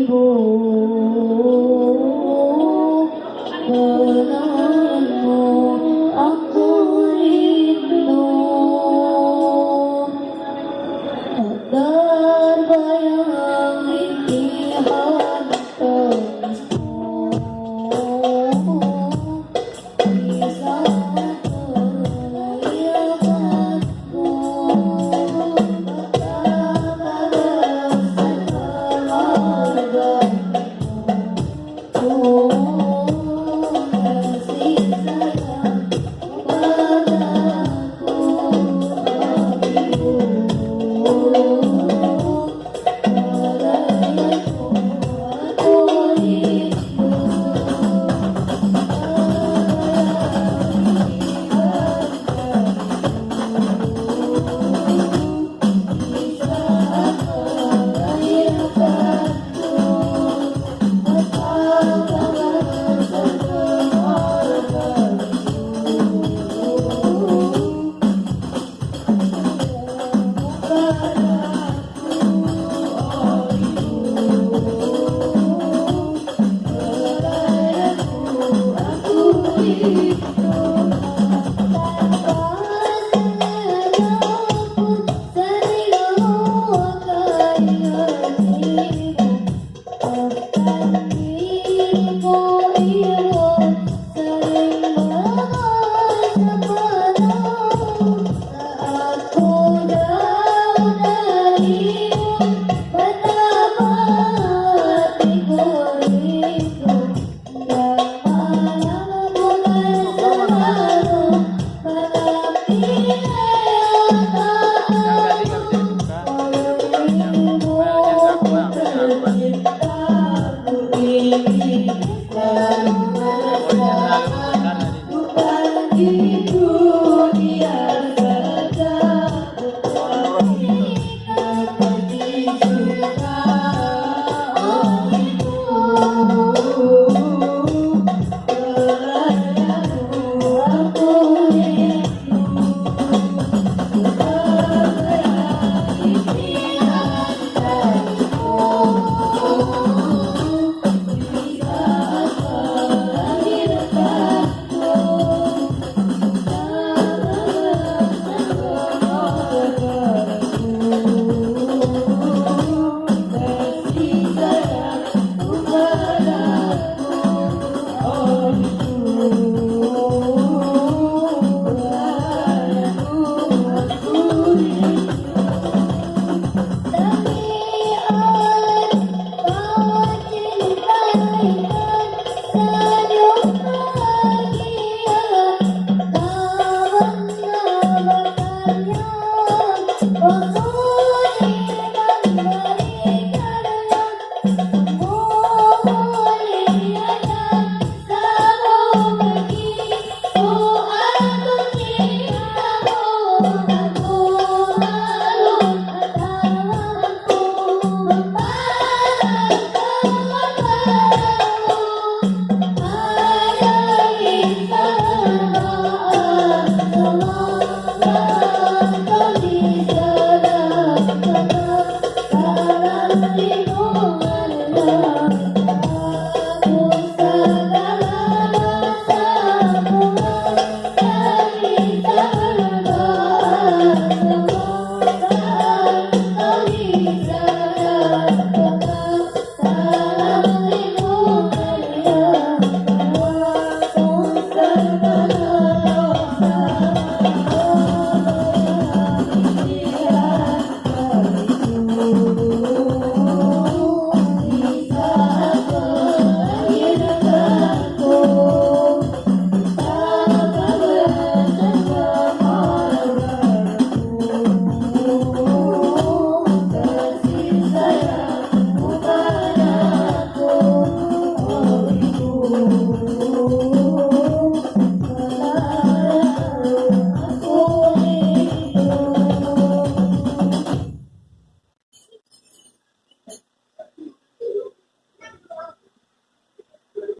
वो